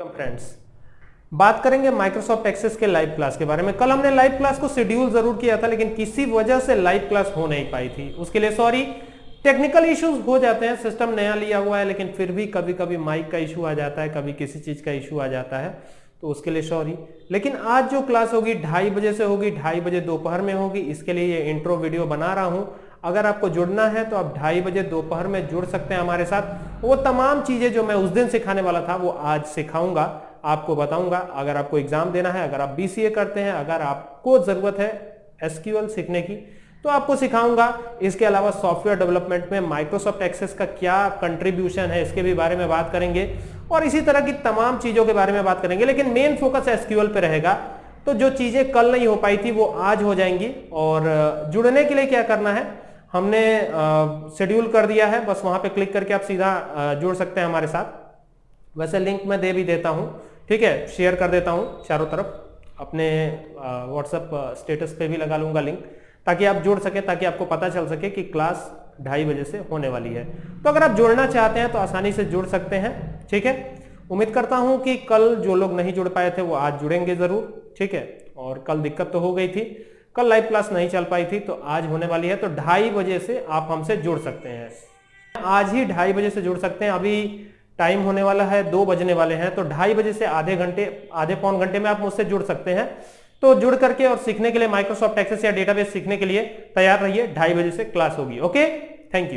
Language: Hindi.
फ्रेंड्स बात करेंगे माइक्रोसॉफ्ट एक्सेस के लाइव क्लास के बारे में। कल हमने लाइव क्लास को शेड्यूल ज़रूर किया था, लेकिन किसी वजह से लाइव क्लास हो नहीं पाई थी। उसके लिए सॉरी टेक्निकल इश्यूज़ हो जाते हैं सिस्टम नया लिया हुआ है, लेकिन फिर भी कभी कभी माइक का इशू आ जाता है, कभी किसी चीज़ का इशू आ जाता है तो उसके लिए सॉरी लेकिन आज जो क्लास होगी, ढाई बजे से होगी, ढाई बजे दोपहर में होगी, इसके लिए ये इंट्रो वीडियो बना रहा हूँ। अगर आपको जुड़ना है तो आप ढाई बजे दोपहर में जुड़ सकते हैं हमारे साथ। वो तमाम चीज़ें जो मैं उस दिन सिखाने वाला था, वो आज सिखाऊँगा, आपको बताऊँगा। अगर आपको एग्ज़ाम देना है, अगर आप बीसीए करते हैं, अगर आपको ज़रूरत है एसक्यूएल सीखने की तो आपको सिखाऊँगा। इसके अलावा सॉफ्टवेयर डेवलपमेंट में माइक्रोसॉफ्ट एक्सेस का क्या कंट्रीब्यूशन है, इसके भी बारे में बात करेंगे। और इसी तरह की तमाम चीज़ों के बारे में बात करेंगे, लेकिन मेन फोकस एसक्यूएल पे रहेगा। तो जो चीज़ें कल नहीं हो पाई थी, वो आज हो जाएँगी। और जुड़ने के लिए क्या करना है? हमने शेड्यूल कर दिया है, बस वहाँ पे क्लिक करके आप सीधा जुड़ सकते हैं हमारे साथ। वैसे लिंक मैं दे भी देता हूँ, ठीक है? शेयर कर देता हूँ, चारों तरफ़। अपने व्हाट्सएप स्टेटस पे भी लगा लूँगा लिंक ताकि आप जुड़ सके, ताकि आपको पता चल सके कि क्लास ढाई बजे से होने वाली है। तो अगर आप जुड़ना चाहते हैं तो आसानी से जुड़ सकते हैं, ठीक है? उम्मीद करता हूँ कि कल जो लोग नहीं जुड़ पाए थे, वो आज जुड़ेंगे ज़रूर, ठीक है? और कल दिक्कत तो हो गई थी कल लाइव क्लास नहीं चल पाई थी तो आज होने वाली है तो ढाई बजे से आप हमसे जुड़ सकते हैं। आज ही ढाई बजे से जुड़ सकते हैं, अभी टाइम होने वाला है, दो बजने वाले हैं तो ढाई बजे से आधे घंटे, आधे पौन घंटे में आप मुझसे जुड़ सकते हैं। तो जुड़ करके और सीखने के लिए माइक्रोसॉफ्ट एक्सेस या डेटाबेस सीखने के लिए तैयार रहिए, ढाई बजे से क्लास होगी ओके थैंक यू